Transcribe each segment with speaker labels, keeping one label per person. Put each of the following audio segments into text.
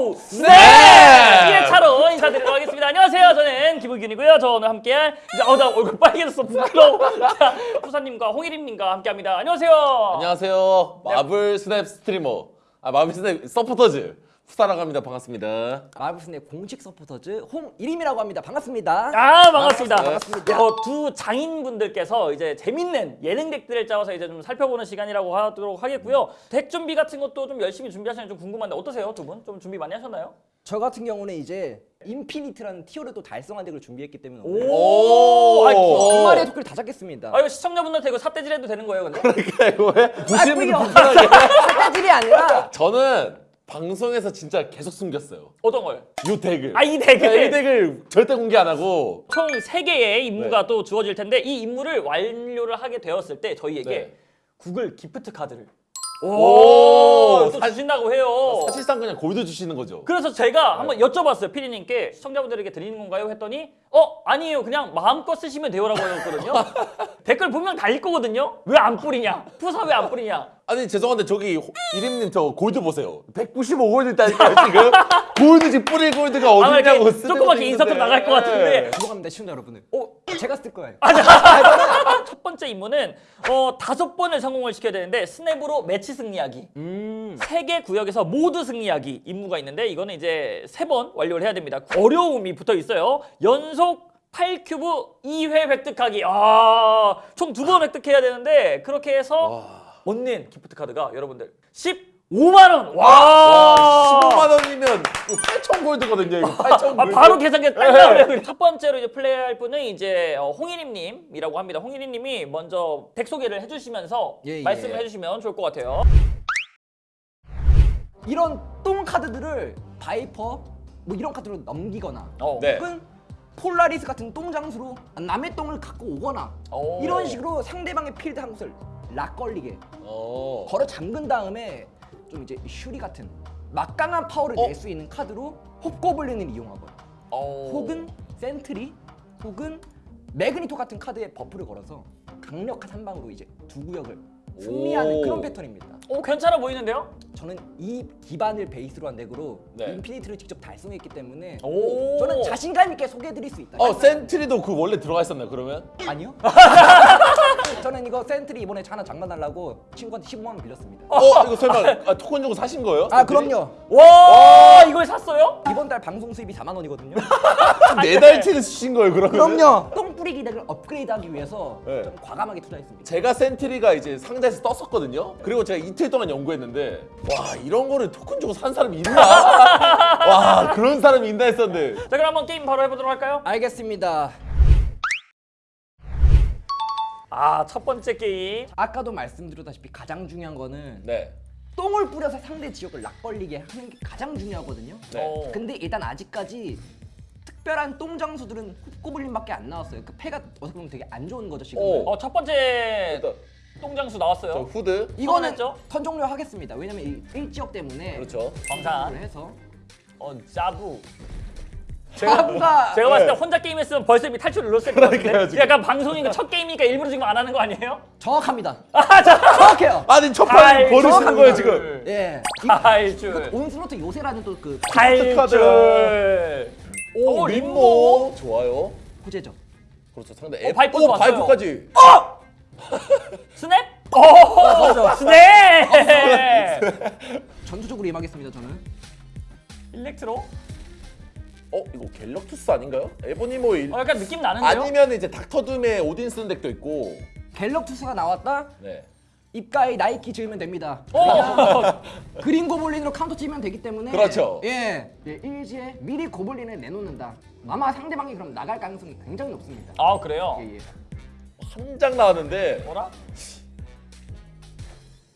Speaker 1: 오! 네!
Speaker 2: 네!
Speaker 1: 1차로 인사드리도록 하겠습니다. 안녕하세요. 저는 김우균이고요. 저 오늘 함께할 이제 어, 나 얼굴 빨개졌어. 부끄러워. 자, 푸사님과 홍일임님과 함께합니다. 안녕하세요.
Speaker 2: 안녕하세요. 마블 스냅 스트리머. 아 마블 스냅 서포터즈 푸사라고 합니다. 반갑습니다.
Speaker 3: 마블스의 공식 서포터즈 홍일임이라고 합니다. 반갑습니다.
Speaker 1: 아 반갑습니다.
Speaker 3: 반갑습니다.
Speaker 1: 어, 두 장인분들께서 이제 재밌는 예능 deck들을 짜서 이제 좀 살펴보는 시간이라고 하도록 하겠고요. deck 준비 같은 것도 좀 열심히 준비하시는 좀 궁금한데 어떠세요 두 분? 좀 준비 많이 하셨나요?
Speaker 3: 저 같은 경우는 이제 infinite라는 tier를 또 달성한 deck을 준비했기 때문에
Speaker 1: 오,
Speaker 3: 오.
Speaker 1: 아이,
Speaker 3: 두 마리의 토끼를 다 잡겠습니다.
Speaker 1: 아 이거 시청자분들한테 이거 삿대질 해도 되는 거예요, 근데?
Speaker 2: 그러니까 이거 왜 분들
Speaker 3: 아,
Speaker 2: 불편하게.
Speaker 3: 삿대질이 아니라
Speaker 2: 저는 방송에서 진짜 계속 숨겼어요.
Speaker 1: 어떤 걸?
Speaker 2: 요 deck을.
Speaker 1: 아 이 deck을
Speaker 2: 이 deck을 절대 공개 안 하고.
Speaker 1: 총 세개의 임무가
Speaker 2: 네.
Speaker 1: 또 주어질 텐데 이 임무를 완료를 하게 되었을 때 저희에게
Speaker 2: 네.
Speaker 1: 구글 gift card를
Speaker 2: 오,
Speaker 1: 또 주신다고 해요.
Speaker 2: 사실상 그냥 골드 주시는 거죠.
Speaker 1: 그래서 제가 한번 여쭤봤어요 피디님께 시청자분들에게 드리는 건가요 했더니 어 아니에요 그냥 마음껏 쓰시면 돼요라고 하셨거든요 댓글 분명 달릴 거거든요 왜 안 뿌리냐 푸사 왜 안 뿌리냐
Speaker 2: 아니 죄송한데 저기 호- 이림님 저 골드 보세요. 195골드 있다니까요 지금. 골드 지금 뿌릴 골드가
Speaker 1: 이렇게
Speaker 2: 어디냐고 쓰는
Speaker 1: 조그맣게 인서트. 나갈 것 같은데
Speaker 2: 네.
Speaker 3: 죄송합니다 시청자 여러분들.
Speaker 1: 어,
Speaker 3: 제가 쓸 거예요.
Speaker 1: 첫 번째 임무는 어, 다섯 번을 성공을 시켜야 되는데 snap으로 매치 승리하기
Speaker 3: 음.
Speaker 1: 세개 구역에서 모두 승리하기 임무가 있는데 이거는 이제 세 번 완료를 해야 됩니다. 어려움이 붙어 있어요. 연속 8큐브 2회 획득하기. 아, 총 두 번 획득해야 되는데 그렇게 해서 얻는 gift card가 여러분들 15만 원. 와!
Speaker 2: 와, 15만 원이면 8천 gold거든요. 이거 8천
Speaker 1: 아,
Speaker 2: 골드.
Speaker 1: 바로 계산기 딱 나오네요. 첫 번째로 이제 플레이할 분은 이제 어, 홍일임 님이라고 합니다. 홍일임 님이 먼저 deck 소개를 해 주시면서
Speaker 3: 예, 예.
Speaker 1: 말씀을 해 주시면 좋을 것 같아요.
Speaker 3: 이런 똥 카드들을 바이퍼 뭐 이런 카드로 넘기거나
Speaker 1: 어.
Speaker 2: 네.
Speaker 3: 혹은 폴라리스 같은 똥 장수로 남의 똥을 갖고 오거나
Speaker 1: 오.
Speaker 3: 이런 식으로 상대방의 필드 한 곳을 lock 걸리게
Speaker 2: 어.
Speaker 3: 걸어 잠근 다음에 좀 이제 슈리 같은 막강한 파워를
Speaker 2: 어?
Speaker 3: 낼수 있는 카드로 홉고블린을 이용하거나
Speaker 1: 어.
Speaker 3: 혹은 센트리 혹은 매그니토 같은 카드에 buff를 걸어서 강력한 한 방으로 이제 두 구역을 승리하는
Speaker 2: 오.
Speaker 3: 그런 패턴입니다.
Speaker 1: 오 괜찮아 보이는데요?
Speaker 3: 저는 이 기반을 베이스로 한 덱으로
Speaker 2: 네.
Speaker 3: 인피니트를 직접 달성했기 때문에
Speaker 1: 오.
Speaker 3: 저는 자신감 있게 소개해드릴 수 있다.
Speaker 2: 어 센트리도 그 원래 들어가 있었나요 그러면?
Speaker 3: 아니요? 저는 이거 센트리 이번에 하나 장만하려고 친구한테 15만 원 빌렸습니다.
Speaker 2: 어 이거 설마 아, 토큰 주고 사신 거예요?
Speaker 3: 아 그럼요.
Speaker 1: 와 이걸 샀어요?
Speaker 3: 이번 달 방송 수입이 4만 원이거든요.
Speaker 2: 네 달치를 쓰신 거예요 그러면?
Speaker 3: 그럼요. 똥 뿌리기 덱을 업그레이드하기 위해서
Speaker 2: 네.
Speaker 3: 좀 과감하게 투자했습니다.
Speaker 2: 제가 센트리가 이제 상자에서 떴었거든요. 그리고 제가 이틀 동안 연구했는데 와 이런 거를 토큰 주고 산 사람이 있나? 와 그런 사람이 있나 했었는데
Speaker 1: 자 그럼 한번 게임 바로 해보도록 할까요?
Speaker 3: 알겠습니다.
Speaker 1: 아 첫 번째 게임
Speaker 3: 아까도 말씀드렸다시피 가장 중요한 거는
Speaker 2: 네.
Speaker 3: 똥을 뿌려서 상대 지역을 락 걸리게 하는 게 가장 중요하거든요.
Speaker 2: 네.
Speaker 1: 어.
Speaker 3: 근데 일단 아직까지 특별한 똥 장수들은 홉고블린밖에 안 나왔어요. 그 패가 어떻게 보면 되게 안 좋은 거죠 지금.
Speaker 2: 오.
Speaker 1: 어첫 번째
Speaker 2: 일단
Speaker 1: 똥장수
Speaker 2: 저
Speaker 1: 나왔어요
Speaker 2: 후드
Speaker 3: 이거는? 턴 종료 하겠습니다. 왜냐면 이 1지역 때문에
Speaker 2: 그렇죠.
Speaker 1: 광산
Speaker 3: 해서
Speaker 1: 어 짜부
Speaker 3: 자부가
Speaker 1: 제가 봤을 때
Speaker 2: 네.
Speaker 1: 혼자 게임 했으면 벌써 이미 탈출을 눌렀을 것 같은데
Speaker 2: 그러니까요, 지금.
Speaker 1: 약간 방송이니까 첫 게임이니까 일부러 지금 안 하는 거 아니에요?
Speaker 3: 정확합니다.
Speaker 1: 아 자!
Speaker 3: 정확해요.
Speaker 2: 아니 첫
Speaker 1: 아이,
Speaker 2: 판을 버리시는. 거예요 지금.
Speaker 3: 예.
Speaker 1: 탈출
Speaker 3: 온슬로트 요새라는 또 그
Speaker 1: 탈출
Speaker 2: 오
Speaker 1: 어,
Speaker 2: 림모 좋아요.
Speaker 3: 호재죠.
Speaker 2: 그렇죠 상대
Speaker 1: 어,
Speaker 2: 앱.
Speaker 1: 바이퍼도
Speaker 2: 오
Speaker 1: 왔어요.
Speaker 2: 바이퍼까지.
Speaker 1: 스냅? 오 스냅
Speaker 3: 전투적으로 임하겠습니다 저는.
Speaker 1: 일렉트로?
Speaker 2: 어 이거 갤럭투스 아닌가요? 에보니 모 일...
Speaker 1: 어 약간 느낌 나는데요?
Speaker 2: 아니면 이제 닥터둠에 오딘 쓰는 덱도 있고.
Speaker 3: 갤럭투스가 나왔다.
Speaker 2: 네.
Speaker 3: 입가에 나이키 지으면 됩니다.
Speaker 1: 어!
Speaker 3: 그린 고블린으로 카운터 치면 되기 때문에
Speaker 2: 그렇죠.
Speaker 3: 예, 예 일지에 미리 고블린을 내놓는다. 아마 상대방이 그럼 나갈 가능성이 굉장히 높습니다.
Speaker 1: 아 그래요?
Speaker 3: 예, 예.
Speaker 2: 한 장 나왔는데
Speaker 1: 뭐라?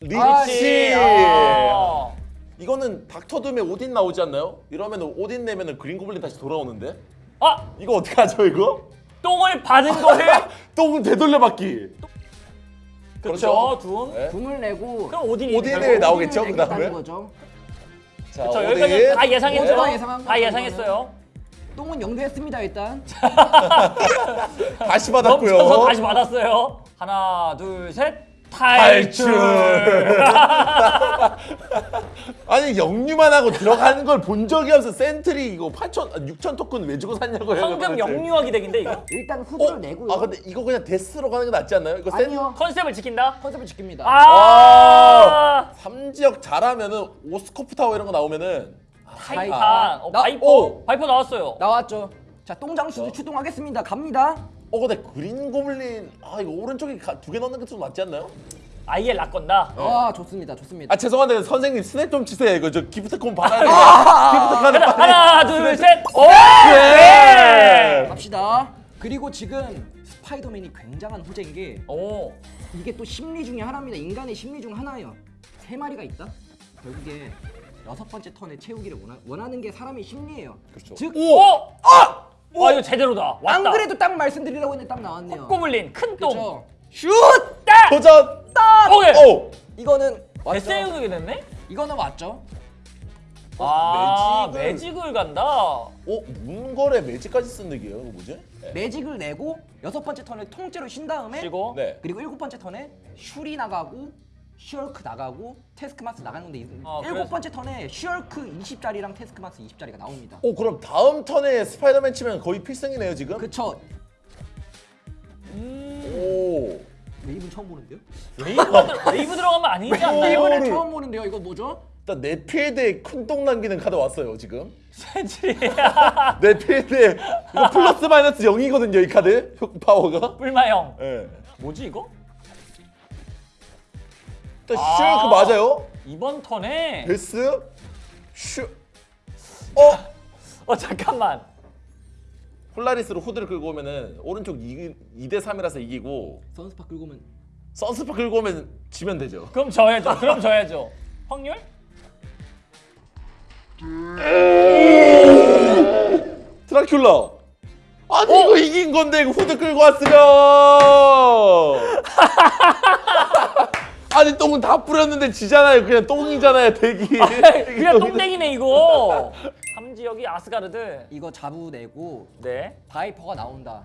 Speaker 2: 리치.
Speaker 1: 아.
Speaker 2: 이거는 닥터둠에 오딘 나오지 않나요? 이러면 오딘 내면은 그린 고블린 다시 돌아오는데?
Speaker 1: 아!
Speaker 2: 이거 어떻게 하죠 이거?
Speaker 1: 똥을 받은 거를
Speaker 2: 똥 되돌려받기.
Speaker 1: 그렇죠 둠
Speaker 2: 네.
Speaker 3: 둠을 내고
Speaker 1: 그럼 오딘이
Speaker 2: 오딘을? 나오겠죠,
Speaker 3: 오딘을
Speaker 2: 그다음에?
Speaker 3: 내겠다는 거죠.
Speaker 2: 자,
Speaker 1: 그렇죠
Speaker 2: 오딘.
Speaker 1: 여기까지 다?
Speaker 3: 오딘 예상한
Speaker 1: 다
Speaker 3: 거죠,
Speaker 1: 예상했어요
Speaker 3: 똥은 영도했습니다 일단.
Speaker 2: 다시 받았고요.
Speaker 1: 다시 받았어요 하나 둘 셋 탈출.
Speaker 2: 아니 영유만 하고 들어가는 걸 본 적이 없어 센트리 이거 8천 6천 토큰 왜 주고 샀냐고요
Speaker 1: 황금
Speaker 2: 도대체.
Speaker 1: 영유하기 덱인데 이거
Speaker 3: 일단 후드를
Speaker 2: 어?
Speaker 3: 내고요.
Speaker 2: 아 근데 이거 그냥 데스로 가는 게 낫지 않나요? 이거 센
Speaker 3: 아니요.
Speaker 1: 컨셉을 지킨다.
Speaker 3: 컨셉을 지킵니다.
Speaker 1: 아,
Speaker 2: 3지역 잘하면은 오스코프 타워 이런 거 나오면은
Speaker 1: 타이탄. 어,
Speaker 3: 나-
Speaker 1: 바이퍼.
Speaker 2: 오!
Speaker 1: 바이퍼 나왔어요.
Speaker 3: 나왔죠. 자 똥장수도 출동하겠습니다. 갑니다.
Speaker 2: 어 근데 그린 고블린 아 이거 오른쪽에 두 개 넣는 게 좀 낫지 않나요?
Speaker 1: 아예 락건다.
Speaker 3: 아 좋습니다. 좋습니다.
Speaker 2: 아 죄송한데 선생님 스냅 좀 치세요 이거 저 기프티콘 받아야 돼요 기프트콘을 빨리
Speaker 1: 하나, 둘, 셋. 오!
Speaker 2: 네.
Speaker 1: 네.
Speaker 3: 갑시다. 그리고 지금 스파이더맨이 굉장한 호재인 게
Speaker 1: 오.
Speaker 3: 이게 또 심리 중에 하나입니다. 인간의 심리 중 하나예요. 세 마리가 있다. 결국에 여섯 번째 턴에 채우기를 원하, 원하는 게 사람의 심리예요.
Speaker 2: 그렇죠.
Speaker 3: 즉,
Speaker 1: 오! 아! 와, 이거 제대로다.
Speaker 3: 안
Speaker 1: 왔다.
Speaker 3: 그래도 딱 말씀드리려고 했는데 딱 나왔네요.
Speaker 1: 꼬물린 큰 똥.
Speaker 3: 슛!
Speaker 1: 딱!
Speaker 2: 도전
Speaker 3: 딱!
Speaker 1: 오케이.
Speaker 2: 오
Speaker 3: 이거는 왔죠.
Speaker 1: 데스유닉이 됐네?
Speaker 3: 이거는 왔죠.
Speaker 1: 아,
Speaker 2: 매직을-
Speaker 1: 매직을 간다.
Speaker 2: 어? 문걸에 매직까지 쓴 덱이에요 이거 뭐지? 네.
Speaker 3: 매직을 내고 여섯 번째 턴에 통째로 쉰 다음에
Speaker 1: 쉬고.
Speaker 2: 네.
Speaker 3: 그리고 일곱 번째 턴에 슈리 나가고 쉬헐크 나가고 태스크마스터 나가는 건데 이-
Speaker 1: 어,
Speaker 3: 일곱
Speaker 1: 그래서-
Speaker 3: 번째 턴에 쉬헐크 20짜리랑 태스크마스터 20짜리가 나옵니다.
Speaker 2: 오 그럼 다음 턴에 스파이더맨 치면 거의 필승이네요 지금?
Speaker 3: 그쵸?
Speaker 2: 오
Speaker 3: 웨이브 처음 보는데요?
Speaker 1: 웨이브, 들- 웨이브 들어가면 아니지 않나요?
Speaker 3: 웨이브는 처음 보는데요. 이거 뭐죠?
Speaker 2: 일단 내 필드에 큰똥 남기는 카드 왔어요 지금
Speaker 1: 센츄리야.
Speaker 2: 내 필드에 이거 플러스 마이너스 0이거든요 이 카드 효- 파워가
Speaker 1: 뿔마형.
Speaker 2: 예.
Speaker 1: 뭐지 이거?
Speaker 2: 일단
Speaker 1: 아.
Speaker 2: 슈그 맞아요?
Speaker 1: 이번 턴에
Speaker 2: 베스 슈 어?
Speaker 1: 어 잠깐만.
Speaker 2: 폴라리스로 후드를 끌고 오면은 오른쪽 2, 2대 3이라서 이기고
Speaker 3: 선스파 끌고 오면
Speaker 2: 선스파 끌고 오면 지면 되죠
Speaker 1: 그럼 져야죠. 그럼 져야죠. 확률?
Speaker 2: 드라큘라 아니
Speaker 1: 어?
Speaker 2: 이거 이긴 건데 이거 후드 끌고 왔으면 아니 똥은 다 뿌렸는데 지잖아요 그냥 똥이잖아요 대기
Speaker 1: 그냥 똥땡이네 이거. 3지역이 아스가르드.
Speaker 3: 이거 자부 내고
Speaker 1: 네.
Speaker 3: 바이퍼가 나온다.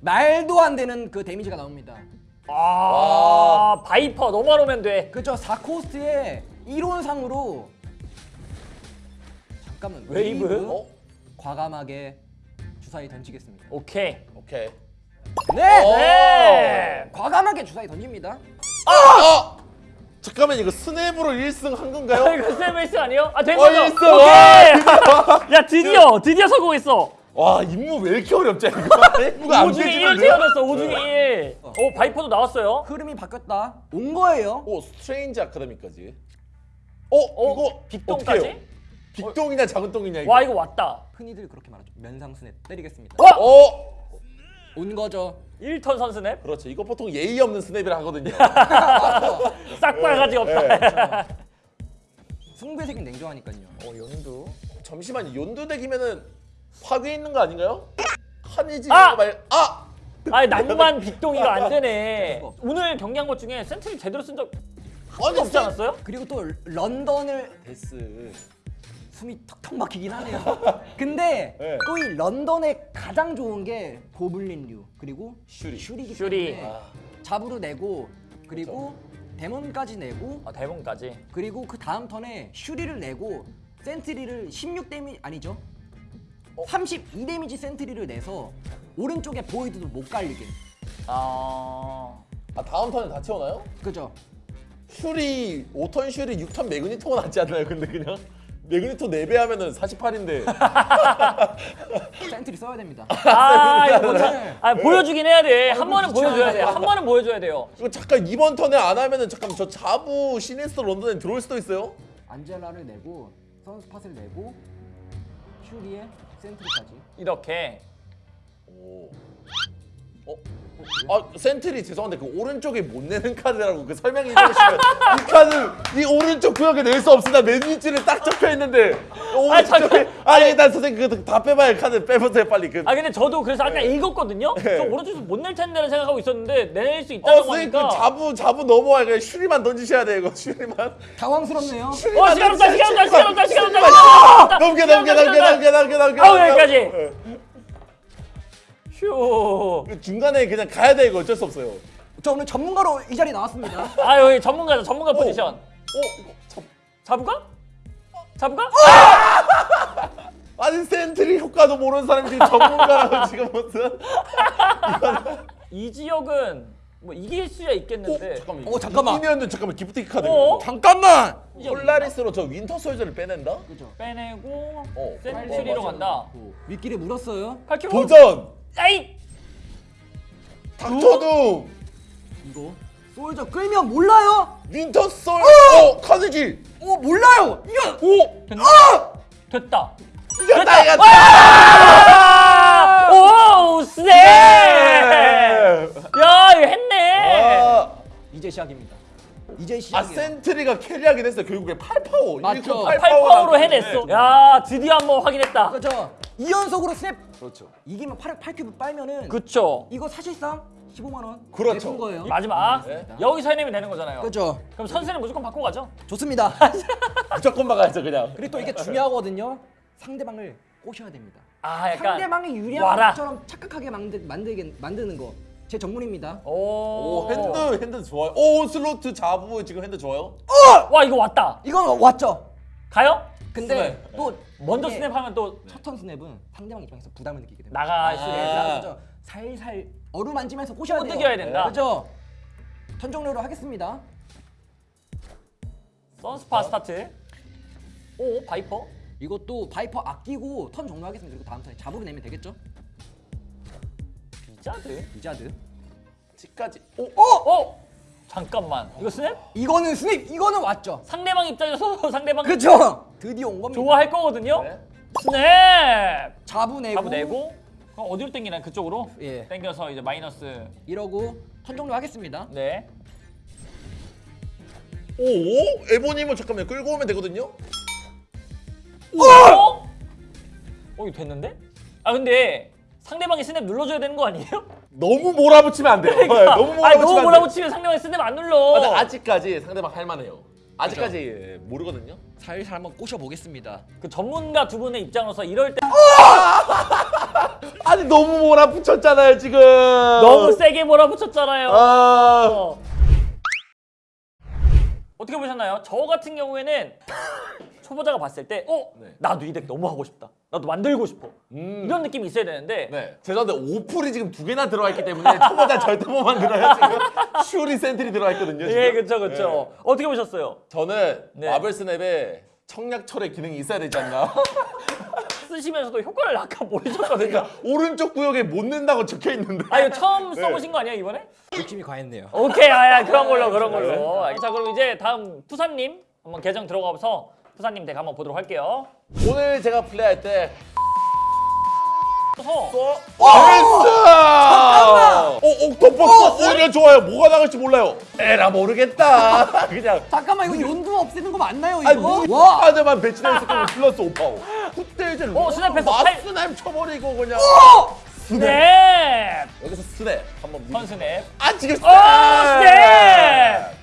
Speaker 3: 말도 안 되는 그 데미지가 나옵니다.
Speaker 1: 아, 바이퍼 너만 오면 돼.
Speaker 3: 그죠? 4코스트의 이론상으로 잠깐만
Speaker 1: 웨이브?
Speaker 2: 어?
Speaker 3: 과감하게 주사위 던지겠습니다.
Speaker 1: 오케이.
Speaker 2: 오케이
Speaker 3: 네!
Speaker 2: 어.
Speaker 1: 네.
Speaker 3: 과감하게 주사위 던집니다.
Speaker 2: 아! 잠깐만 이거 스냅으로 1승 한
Speaker 1: 아,
Speaker 2: 건가요?
Speaker 1: 이거 세메스 아니에요? 아, 된
Speaker 2: 어,
Speaker 1: 거죠?
Speaker 2: 있어.
Speaker 1: 오케이. 야, 드디어 드디어 성공했어.
Speaker 2: 와 임무 왜 이렇게 어렵지 이거 임무가 5판
Speaker 1: 중에 1
Speaker 2: 되지는데?
Speaker 1: 태어났어. 5 중에 1. 오, 바이퍼도 나왔어요.
Speaker 3: 흐름이 바뀌었다. 온 거예요.
Speaker 2: 오 스트레인지 아카데미까지 어?
Speaker 1: 어?
Speaker 2: 이거
Speaker 1: 빅동까지?
Speaker 2: 빅동이냐 작은 똥이냐 이거
Speaker 1: 와, 이거 왔다.
Speaker 3: 흔히들 그렇게 말하죠. 면상스냅 때리겠습니다.
Speaker 1: 와!
Speaker 2: 어?
Speaker 3: 온 거죠.
Speaker 1: 1턴 선스냅.
Speaker 2: 그렇죠 이거 보통 예의 없는 스냅이라 하거든요
Speaker 1: 싹바가지 없다.
Speaker 3: 승부의 세계는 냉정하니까요.
Speaker 1: 어, 연두.
Speaker 2: 잠시만 연두 덱이면은 파괴 있는 거 아닌가요? 카니지
Speaker 1: 아!
Speaker 2: 말... 아!
Speaker 1: 아니, 낭만 빅동이가 안 되네.
Speaker 3: 수가 없어.
Speaker 1: 오늘 경기한 것 중에 센트리 제대로 쓴적
Speaker 2: 아니
Speaker 1: 없지 않았어요?
Speaker 3: 그리고 또 런던을
Speaker 2: 데스
Speaker 3: 숨이 턱턱 막히긴 하네요. 근데
Speaker 2: 네.
Speaker 3: 또이 런던에 가장 좋은 게 고블린류 그리고
Speaker 2: 슈리.
Speaker 3: 슈리기
Speaker 1: 슈리.
Speaker 3: 때문에
Speaker 2: 아.
Speaker 3: 자부 내고 그리고 데몬까지 내고
Speaker 1: 아, 데몬까지.
Speaker 3: 그리고 그 다음 턴에 슈리를 내고 센트리를 16 데미 아니죠? 32 데미지 센트리를 내서 오른쪽에 보이드도 못 갈리게.
Speaker 1: 아.
Speaker 2: 아 다음 턴에 다 채우나요?
Speaker 3: 그죠?
Speaker 2: 슈리 5턴 슈리 6턴 매그니토가 낫지 않나요 근데 그냥? 매그니토 4배 하면은 48인데
Speaker 3: 센트리 써야 됩니다.
Speaker 1: 아, 이거
Speaker 3: 오늘-
Speaker 1: 아, 보여주긴 해야 돼. 한
Speaker 3: 아이고,
Speaker 1: 번은 보여줘야 돼.
Speaker 3: 귀찮아요.
Speaker 1: 한 번은 보여줘야 돼요.
Speaker 2: 이거 잠깐 이번 턴에 안 하면은 잠깐 저 자부 시네스터 런던에 들어올 수도 있어요?
Speaker 3: 안젤라를 내고 선스팟을 내고 슈리에 센트리까지.
Speaker 1: 이렇게.
Speaker 2: 오. 어? 아 센트리 죄송한데 그 오른쪽에 못 내는 카드라고 그 설명해 주시면 이 카드 이 오른쪽 구역에 낼 수 없습니다 맨 위치를 딱 적혀 있는데 오른쪽에 아니 난 선생님 그 다 빼봐요 카드 빼보세요 빨리 그
Speaker 1: 아 근데 저도 그래서 아까 읽었거든요.
Speaker 2: 네.
Speaker 1: 저 오른쪽에서 못 낼 텐데를 생각하고 있었는데 낼수
Speaker 2: 어,
Speaker 1: 있다고
Speaker 2: 선생님 그
Speaker 1: 하니까.
Speaker 2: 자부 자부 넘어와 그냥 슈리만 던지셔야 돼요 이거 슈리만
Speaker 3: 당황스럽네요.
Speaker 1: 어 시간 없다 시간 없다 시간 없다 시간 없다.
Speaker 2: 아! 넘겨 넘겨 넘겨 넘겨 넘겨 넘겨
Speaker 1: 아우,
Speaker 2: 넘겨.
Speaker 1: 여기까지.
Speaker 2: 예.
Speaker 1: 휴.
Speaker 2: 그 중간에 그냥 가야 돼 이거 어쩔 수 없어요
Speaker 3: 저 오늘 전문가로 이 자리에 나왔습니다.
Speaker 1: 아 여기 전문가죠 전문가 포지션.
Speaker 2: 어 이거 참
Speaker 1: 잡을까? 잡을까?
Speaker 2: 아니 센트리 효과도 모르는 사람이 지금 전문가라고 지금 무슨
Speaker 1: 이 지역은 뭐 이길 수야 있겠는데.
Speaker 2: 어, 잠깐만
Speaker 3: 어, 잠깐만.
Speaker 2: 이기면은 잠깐만 기프티콘 카드
Speaker 1: 어?
Speaker 3: 잠깐만.
Speaker 2: 폴라리스로 저 윈터 솔저를 빼낸다?
Speaker 3: 그죠.
Speaker 1: 빼내고
Speaker 2: 어, 어, 맞아.
Speaker 1: 간다.
Speaker 3: 미끼를 물었어요.
Speaker 1: 팔큐브.
Speaker 2: 도전!
Speaker 1: 아이.
Speaker 2: 닥터둠!
Speaker 3: 이거 솔저 끌면 몰라요?
Speaker 2: 윈터 솔 어! 카드기!
Speaker 3: 어 몰라요. 이거
Speaker 2: 오!
Speaker 1: 됐나? 됐다.
Speaker 2: 이겼다 이겼다!
Speaker 1: 아! 오 쎄! 야 이거 했네.
Speaker 2: 아,
Speaker 3: 이제 시작입니다. 이제
Speaker 2: 아
Speaker 3: 시작이에요.
Speaker 2: 센트리가 carry하긴 했어 결국에 8파워
Speaker 3: 맞죠.
Speaker 1: 8파워로 해냈어. 야 드디어 한번 확인했다.
Speaker 3: 그렇죠. 2연속으로 스냅
Speaker 2: 그렇죠
Speaker 3: 이기면 8, 8큐브 빨면은
Speaker 1: 그쵸.
Speaker 3: 이거 사실상 15만 원
Speaker 2: 그렇죠.
Speaker 3: 내준 거예요.
Speaker 1: 마지막
Speaker 2: 네.
Speaker 1: 여기서 해내면 되는 거잖아요.
Speaker 3: 그렇죠.
Speaker 1: 그럼 선수는 무조건 바꿔 가죠.
Speaker 3: 좋습니다.
Speaker 2: 무조건 막아야죠 그냥
Speaker 3: 그리고 또 이게 중요하거든요. 상대방을 꼬셔야 됩니다.
Speaker 1: 아 약간
Speaker 3: 상대방이 유리한
Speaker 1: 와라.
Speaker 3: 것처럼 착각하게 만드, 만들게, 만드는 거. 제 전문입니다.
Speaker 1: 오,
Speaker 2: 오 hand hand 좋아요 오 슬로스 자부 지금 hand 좋아요
Speaker 1: 와 이거 왔다.
Speaker 3: 이건 왔죠.
Speaker 1: 가요?
Speaker 3: 근데
Speaker 2: 스냅.
Speaker 3: 또
Speaker 1: 먼저
Speaker 3: 이게
Speaker 1: 스냅하면 또
Speaker 3: 첫 턴 스냅은 상대방 입장에서 부담을 느끼게 됩니다.
Speaker 1: 나갈 수
Speaker 2: 아.
Speaker 1: 있다.
Speaker 3: 그래서 살살 어루만지면서 꼬셔야 돼요.
Speaker 1: 꼬드겨야 된다.
Speaker 3: 그렇죠. 턴 종료로 하겠습니다.
Speaker 1: 선스팟 스타트. 오 바이퍼.
Speaker 3: 이것도 바이퍼 아끼고 턴 종료하겠습니다. 그리고 다음 턴에 자부 내면 되겠죠?
Speaker 1: 비자드.
Speaker 3: 리자드.
Speaker 2: 집까지 오
Speaker 1: 어? 잠깐만. 이거 스냅?
Speaker 3: 이거는 스냅. 이거는 왔죠.
Speaker 1: 상대방 입장에서 상대방
Speaker 3: 그렇죠. 드디어 온 겁니다.
Speaker 1: 좋아할 거거든요.
Speaker 2: 네.
Speaker 1: 스냅.
Speaker 3: 자부 내고.
Speaker 1: 자부 내고. 그럼 어디로 당기나 그쪽으로?
Speaker 3: 예.
Speaker 1: 당겨서 이제 마이너스.
Speaker 3: 이러고 턴 종료 하겠습니다.
Speaker 1: 네.
Speaker 2: 오 에보님은 잠깐만 끌고 오면 되거든요
Speaker 1: 어? 어 이거 됐는데? 아 근데 상대방이 스냅 눌러줘야 되는 거 아니에요?
Speaker 2: 너무 몰아붙이면 안 돼요 네, 너무 몰아붙이면
Speaker 1: 아니 너무. 몰아붙이면 상대방이 스냅 안 눌러.
Speaker 2: 아, 근데 아직까지 상대방 할만해요 아직까지 모르거든요
Speaker 3: 살살 한번 꼬셔 보겠습니다.
Speaker 1: 그 전문가 두 분의 입장으로서 이럴 때
Speaker 2: 아니 너무 몰아붙였잖아요 지금
Speaker 1: 너무 세게 몰아붙였잖아요.
Speaker 2: 아
Speaker 1: 어. 어떻게 보셨나요? 저 같은 경우에는 초보자가 봤을 때, 어,
Speaker 2: 네.
Speaker 1: 나도 이 deck 너무 하고 싶다. 나도 만들고 싶어.
Speaker 2: 음.
Speaker 1: 이런 느낌이 있어야 되는데,
Speaker 2: 네. 죄송한데 오플이 지금 두 개나 들어와 있기 때문에 초보자 절대 못 만들어요 지금 슈리 센트리 들어와 있거든요 지금
Speaker 1: 예, 그렇죠, 그렇죠. 어떻게 보셨어요?
Speaker 2: 저는
Speaker 1: 네.
Speaker 2: 마블 스냅에 청약 철의 기능이 있어야 되지 않나
Speaker 1: 쓰시면서도 효과를 아까 모르셨거든요.
Speaker 2: 그러니까 오른쪽 구역에 못 넣는다고 적혀 있는데
Speaker 1: 아, 이거 처음
Speaker 2: 네.
Speaker 1: 써보신 거 아니에요 이번에?
Speaker 3: 욕심이 과했네요.
Speaker 1: 오케이, 아야 그런 걸로, 그런 걸로. 자, 그럼 이제 다음 푸사님 한번 계정 들어가서 푸사님 덱 한번 보도록 할게요.
Speaker 2: 오늘 제가 플레이할 때
Speaker 1: 그래서
Speaker 2: 어, 잠깐만! 어, 옥토퍼스 오히려 좋아요. 뭐가 나갈지 몰라요. 에라 모르겠다. 그냥
Speaker 3: 잠깐만 이거 연두 없애는 거 맞나요 이거?
Speaker 2: 아니 뭐
Speaker 3: 와.
Speaker 2: 카드만 배치된 스킬 플러스 오파오. 이제
Speaker 1: 어, 스냅했어. 팔-
Speaker 2: 마스나임 쳐버리고 그냥
Speaker 1: 스냅!
Speaker 2: 여기서 스냅 한번 미...
Speaker 1: 선스냅.
Speaker 2: 아 지금 스냅.
Speaker 1: 어, 스냅!